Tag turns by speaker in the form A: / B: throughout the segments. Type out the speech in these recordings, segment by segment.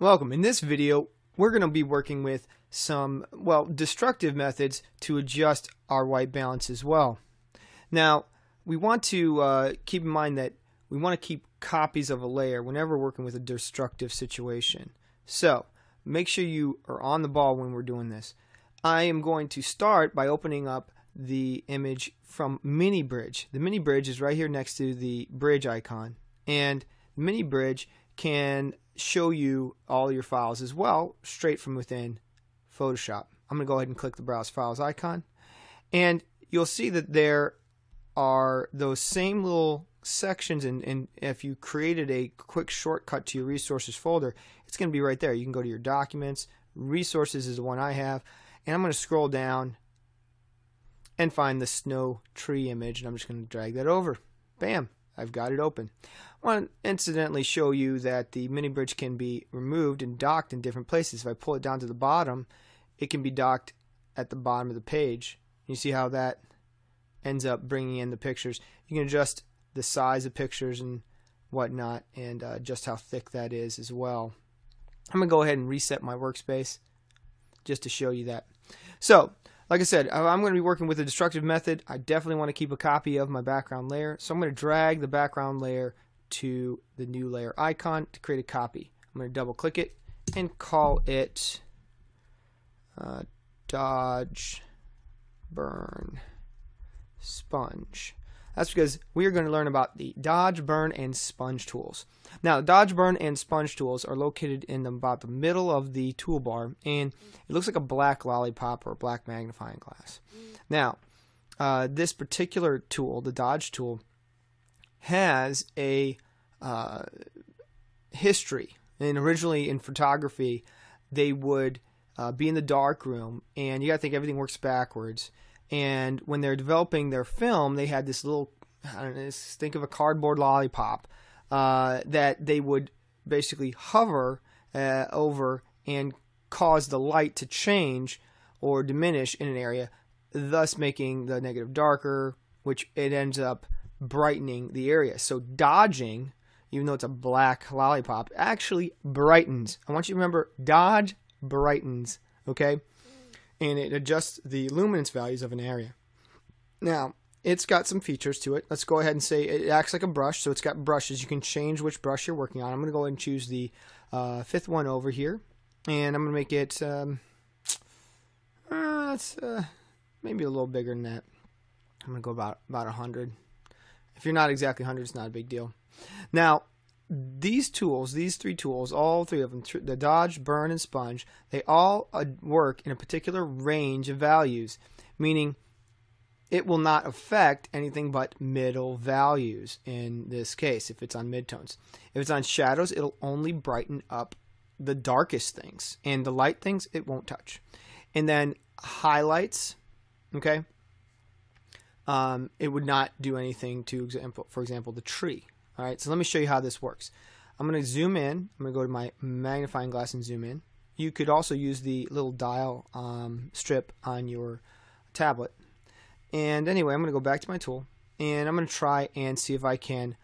A: Welcome. In this video, we're going to be working with some, well, destructive methods to adjust our white balance as well. Now, we want to uh, keep in mind that we want to keep copies of a layer whenever working with a destructive situation. So, make sure you are on the ball when we're doing this. I am going to start by opening up the image from Mini Bridge. The Mini Bridge is right here next to the bridge icon. And Mini Bridge can show you all your files as well straight from within Photoshop. I'm going to go ahead and click the Browse Files icon. And you'll see that there are those same little sections and, and if you created a quick shortcut to your resources folder it's going to be right there. You can go to your documents. Resources is the one I have. And I'm going to scroll down and find the snow tree image and I'm just going to drag that over. Bam I've got it open. I want to incidentally show you that the mini bridge can be removed and docked in different places. If I pull it down to the bottom, it can be docked at the bottom of the page. You see how that ends up bringing in the pictures. You can adjust the size of pictures and whatnot and uh, just how thick that is as well. I'm going to go ahead and reset my workspace just to show you that. So like I said, I'm going to be working with a destructive method. I definitely want to keep a copy of my background layer. So I'm going to drag the background layer to the new layer icon to create a copy. I'm going to double click it and call it uh, Dodge Burn Sponge. That's because we are going to learn about the dodge, burn, and sponge tools. Now, dodge, burn, and sponge tools are located in the, about the middle of the toolbar, and it looks like a black lollipop or a black magnifying glass. Now, uh, this particular tool, the dodge tool, has a uh, history. And originally in photography, they would uh, be in the dark room, and you got to think everything works backwards and when they're developing their film, they had this little, I don't know, think of a cardboard lollipop uh, that they would basically hover uh, over and cause the light to change or diminish in an area, thus making the negative darker, which it ends up brightening the area. So dodging, even though it's a black lollipop, actually brightens. I want you to remember, dodge brightens. Okay and it adjusts the luminance values of an area. Now, it's got some features to it. Let's go ahead and say it acts like a brush, so it's got brushes. You can change which brush you're working on. I'm going to go ahead and choose the uh, fifth one over here, and I'm going to make it um, uh, uh, maybe a little bigger than that. I'm going to go about about 100. If you're not exactly 100, it's not a big deal. Now, these tools, these three tools, all three of them, the dodge, burn, and sponge, they all uh, work in a particular range of values, meaning it will not affect anything but middle values in this case if it's on midtones. If it's on shadows, it'll only brighten up the darkest things, and the light things it won't touch. And then highlights, okay, um, it would not do anything to example, for example, the tree all right, so let me show you how this works. I'm going to zoom in. I'm going to go to my magnifying glass and zoom in. You could also use the little dial um, strip on your tablet. And anyway, I'm going to go back to my tool and I'm going to try and see if I can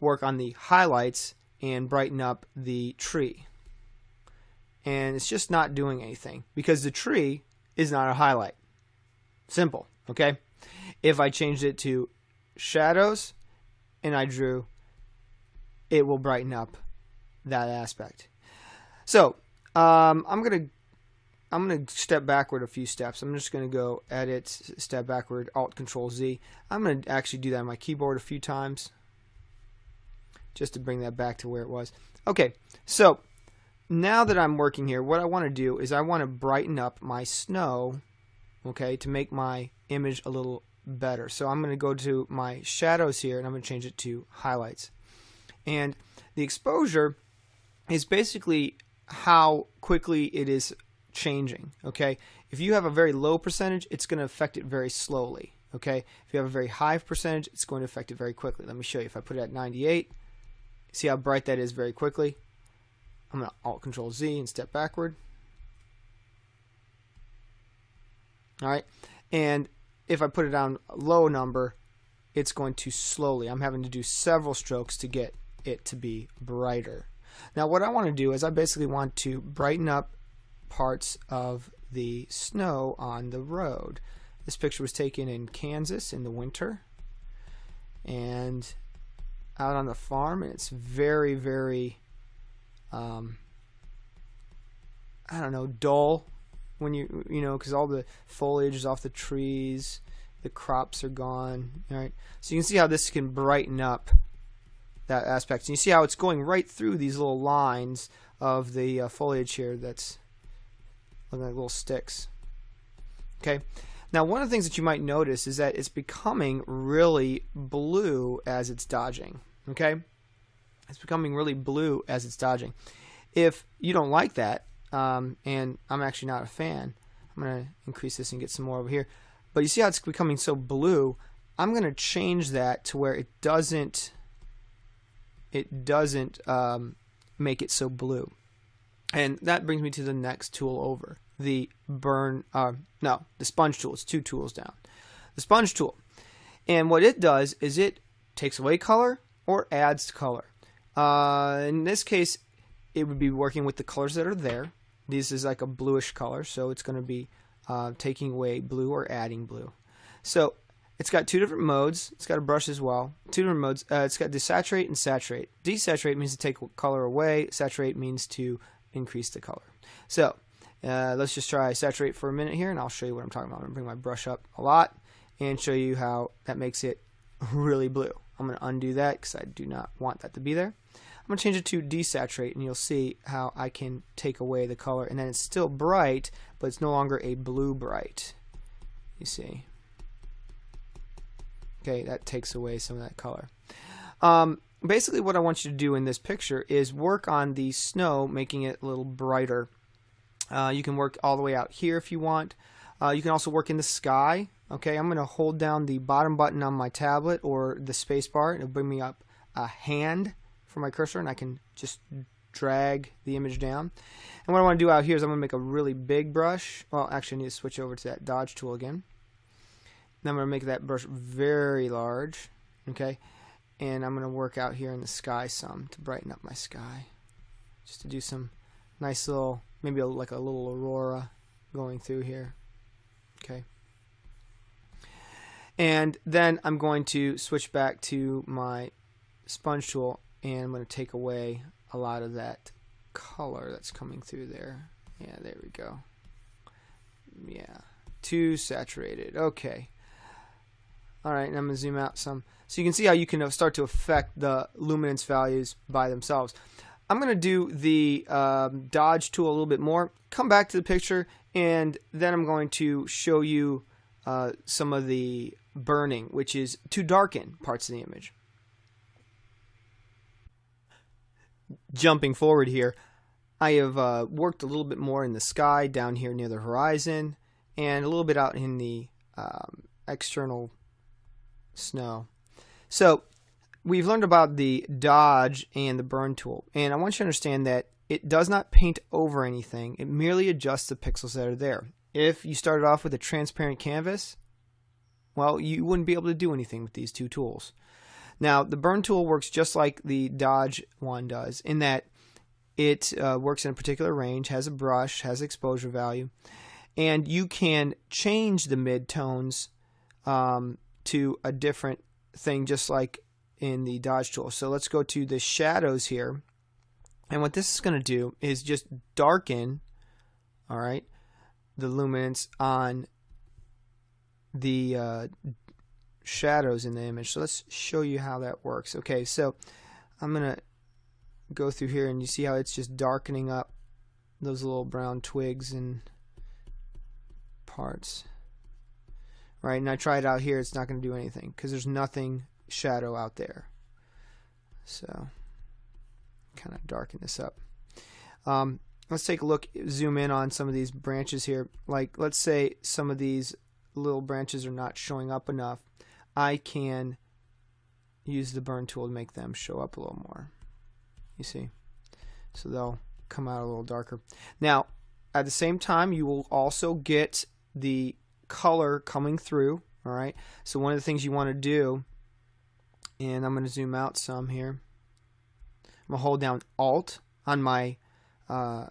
A: work on the highlights and brighten up the tree. And it's just not doing anything because the tree is not a highlight. Simple, okay? If I changed it to shadows and I drew it will brighten up that aspect. So um, I'm gonna I'm gonna step backward a few steps. I'm just gonna go edit, step backward, Alt Control Z. I'm gonna actually do that on my keyboard a few times, just to bring that back to where it was. Okay, so now that I'm working here, what I want to do is I want to brighten up my snow, okay, to make my image a little better. So I'm going to go to my shadows here and I'm going to change it to highlights. And the exposure is basically how quickly it is changing. Okay, if you have a very low percentage, it's going to affect it very slowly. Okay, if you have a very high percentage, it's going to affect it very quickly. Let me show you. If I put it at 98, see how bright that is very quickly. I'm going to Alt Control Z and step backward. All right, and if I put it down a low number, it's going to slowly. I'm having to do several strokes to get it to be brighter. Now what I want to do is I basically want to brighten up parts of the snow on the road. This picture was taken in Kansas in the winter and out on the farm and it's very very um, I don't know dull when you you know because all the foliage is off the trees the crops are gone right so you can see how this can brighten up that aspect. And you see how it's going right through these little lines of the uh, foliage here that's looking like little sticks. Okay? Now one of the things that you might notice is that it's becoming really blue as it's dodging. Okay? It's becoming really blue as it's dodging. If you don't like that um, and I'm actually not a fan I'm gonna increase this and get some more over here but you see how it's becoming so blue I'm gonna change that to where it doesn't it doesn't um, make it so blue. And that brings me to the next tool over the burn uh, no the sponge tool. It's two tools down. The sponge tool. And what it does is it takes away color or adds color. Uh, in this case it would be working with the colors that are there. This is like a bluish color so it's going to be uh, taking away blue or adding blue. So it's got two different modes it's got a brush as well two different modes uh, it's got desaturate and saturate desaturate means to take color away saturate means to increase the color so uh, let's just try saturate for a minute here and I'll show you what I'm talking about. I'm going to bring my brush up a lot and show you how that makes it really blue. I'm going to undo that because I do not want that to be there. I'm going to change it to desaturate and you'll see how I can take away the color and then it's still bright but it's no longer a blue bright. You see. Okay, that takes away some of that color. Um, basically what I want you to do in this picture is work on the snow making it a little brighter uh, you can work all the way out here if you want. Uh, you can also work in the sky. Okay, I'm going to hold down the bottom button on my tablet or the space bar. It'll bring me up a hand for my cursor and I can just drag the image down. And what I want to do out here is I'm going to make a really big brush. Well, actually I need to switch over to that dodge tool again. Now I'm going to make that brush very large. Okay, and I'm going to work out here in the sky some to brighten up my sky. Just to do some nice little maybe a, like a little aurora going through here. Okay. And then I'm going to switch back to my sponge tool and I'm going to take away a lot of that color that's coming through there. Yeah, there we go. Yeah, too saturated. Okay. All right, and I'm going to zoom out some. So you can see how you can start to affect the luminance values by themselves. I'm going to do the um, dodge tool a little bit more, come back to the picture, and then I'm going to show you uh, some of the burning, which is to darken parts of the image. Jumping forward here, I have uh, worked a little bit more in the sky down here near the horizon and a little bit out in the um, external snow. So we've learned about the dodge and the burn tool. And I want you to understand that it does not paint over anything. It merely adjusts the pixels that are there. If you started off with a transparent canvas, well, you wouldn't be able to do anything with these two tools. Now, the burn tool works just like the dodge one does in that it uh, works in a particular range, has a brush, has exposure value, and you can change the midtones um, to a different thing just like in the dodge tool. So let's go to the shadows here. And what this is going to do is just darken, all right, the luminance on the uh, shadows in the image. So let's show you how that works. Okay, so I'm going to go through here and you see how it's just darkening up those little brown twigs and parts. Right, and I try it out here, it's not going to do anything because there's nothing shadow out there. So kind of darken this up. Um, let's take a look, zoom in on some of these branches here. Like let's say some of these little branches are not showing up enough. I can use the burn tool to make them show up a little more. You see? So they'll come out a little darker. Now, at the same time, you will also get the color coming through. All right. So one of the things you want to do and I'm going to zoom out some here. I'm going to hold down Alt on my uh,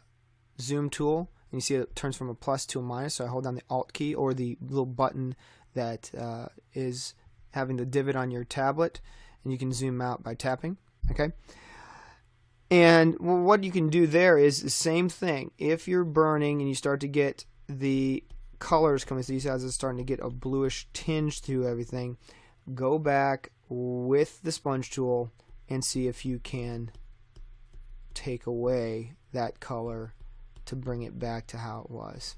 A: zoom tool. And you see it turns from a plus to a minus. So I hold down the Alt key or the little button that uh, is having the divot on your tablet. And you can zoom out by tapping. Okay. And what you can do there is the same thing. If you're burning and you start to get the colors coming through, how it's starting to get a bluish tinge to everything, go back with the sponge tool and see if you can take away that color to bring it back to how it was.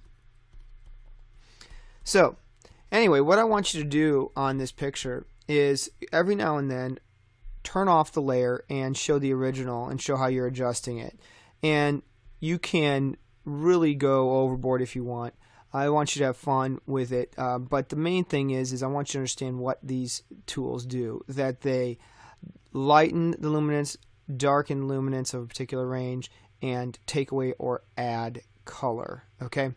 A: So, anyway, what I want you to do on this picture is every now and then turn off the layer and show the original and show how you're adjusting it. And you can really go overboard if you want. I want you to have fun with it, uh, but the main thing is, is I want you to understand what these tools do. That they lighten the luminance, darken luminance of a particular range, and take away or add color. Okay,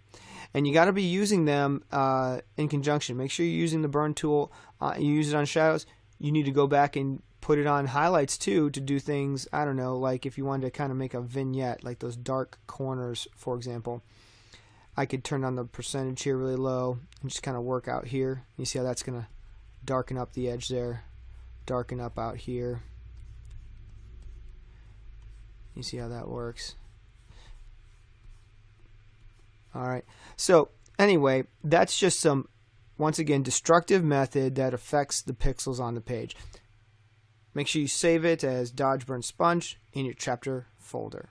A: and you got to be using them uh, in conjunction. Make sure you're using the burn tool. Uh, you use it on shadows. You need to go back and put it on highlights too to do things, I don't know, like if you wanted to kind of make a vignette, like those dark corners, for example. I could turn on the percentage here really low and just kind of work out here. You see how that's going to darken up the edge there, darken up out here. You see how that works. Alright, so anyway, that's just some, once again, destructive method that affects the pixels on the page. Make sure you save it as Dodge Burn Sponge in your chapter folder.